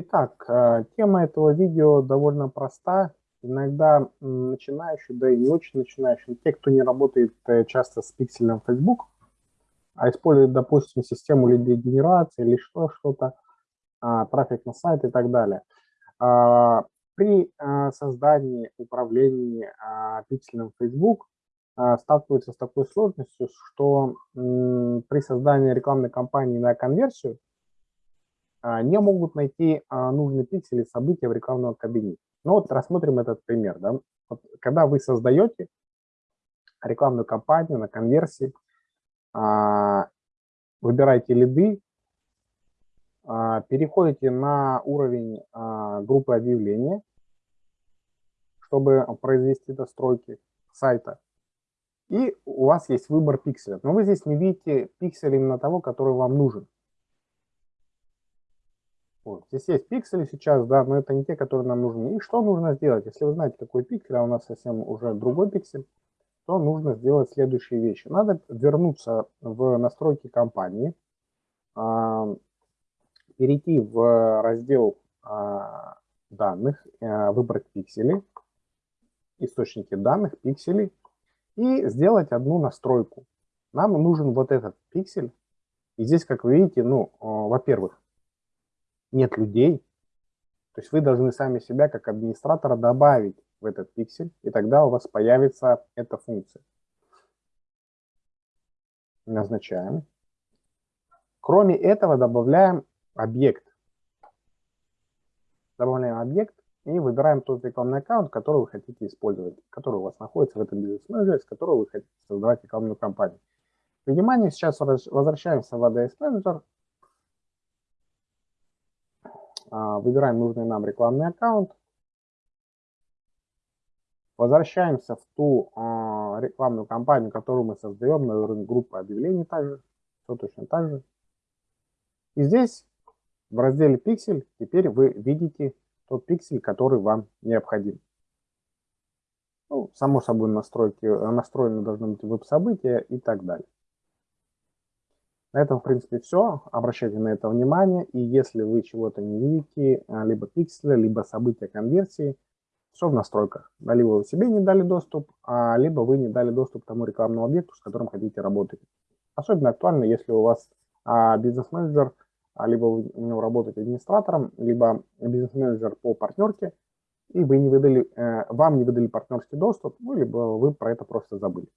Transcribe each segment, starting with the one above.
Итак, э, тема этого видео довольно проста. Иногда начинающие, да и не очень начинающие, те, кто не работает э, часто с пикселем Facebook, а использует, допустим, систему лидогенерации или что-то, а, трафик на сайт и так далее. А, при э, создании, управлении а, пикселем Facebook сталкиваются с такой сложностью, что при создании рекламной кампании на конверсию не могут найти а, нужные пиксели события в рекламном кабинете. Ну вот рассмотрим этот пример. Да? Вот, когда вы создаете рекламную кампанию на конверсии, а, выбираете лиды, переходите на уровень группы объявления, чтобы произвести настройки сайта. И у вас есть выбор пикселя. Но вы здесь не видите пиксель именно того, который вам нужен. Вот. Здесь есть пиксели сейчас, да, но это не те, которые нам нужны. И что нужно сделать? Если вы знаете, какой пиксель, а у нас совсем уже другой пиксель, то нужно сделать следующие вещи. Надо вернуться в настройки компании, а, перейти в раздел а, данных, а, выбрать пиксели, источники данных, пиксели, и сделать одну настройку. Нам нужен вот этот пиксель. И здесь, как вы видите, ну, во-первых, нет людей, то есть вы должны сами себя как администратора добавить в этот пиксель, и тогда у вас появится эта функция. Назначаем. Кроме этого добавляем объект. Добавляем объект и выбираем тот рекламный аккаунт, который вы хотите использовать, который у вас находится в этом бизнес-менеджере, с которого вы хотите создавать рекламную кампанию. Внимание, сейчас возвращаемся в ADS Manager выбираем нужный нам рекламный аккаунт, возвращаемся в ту а, рекламную кампанию, которую мы создаем на уровне группы объявлений также, все точно так же. И здесь в разделе пиксель теперь вы видите тот пиксель, который вам необходим. Ну, само собой настройки, настроены должны быть веб-события и так далее. На этом, в принципе, все. Обращайте на это внимание. И если вы чего-то не видите, а, либо пикселя, либо события конверсии, все в настройках. Либо вы себе не дали доступ, а, либо вы не дали доступ тому рекламному объекту, с которым хотите работать. Особенно актуально, если у вас а, бизнес-менеджер, либо вы у него работаете администратором, либо бизнес-менеджер по партнерке, и вы не выдали, э, вам не выдали партнерский доступ, ну, либо вы про это просто забыли.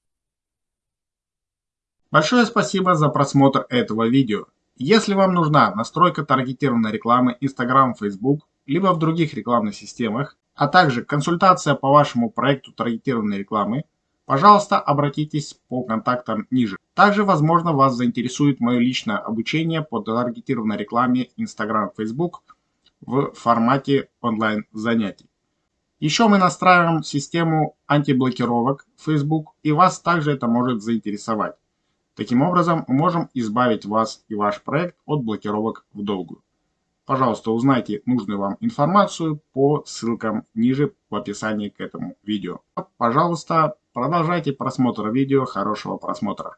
Большое спасибо за просмотр этого видео. Если вам нужна настройка таргетированной рекламы Instagram, Facebook, либо в других рекламных системах, а также консультация по вашему проекту таргетированной рекламы, пожалуйста, обратитесь по контактам ниже. Также, возможно, вас заинтересует мое личное обучение по таргетированной рекламе Instagram, Facebook в формате онлайн занятий. Еще мы настраиваем систему антиблокировок Facebook, и вас также это может заинтересовать. Таким образом, мы можем избавить вас и ваш проект от блокировок в долгую. Пожалуйста, узнайте нужную вам информацию по ссылкам ниже в описании к этому видео. Пожалуйста, продолжайте просмотр видео. Хорошего просмотра.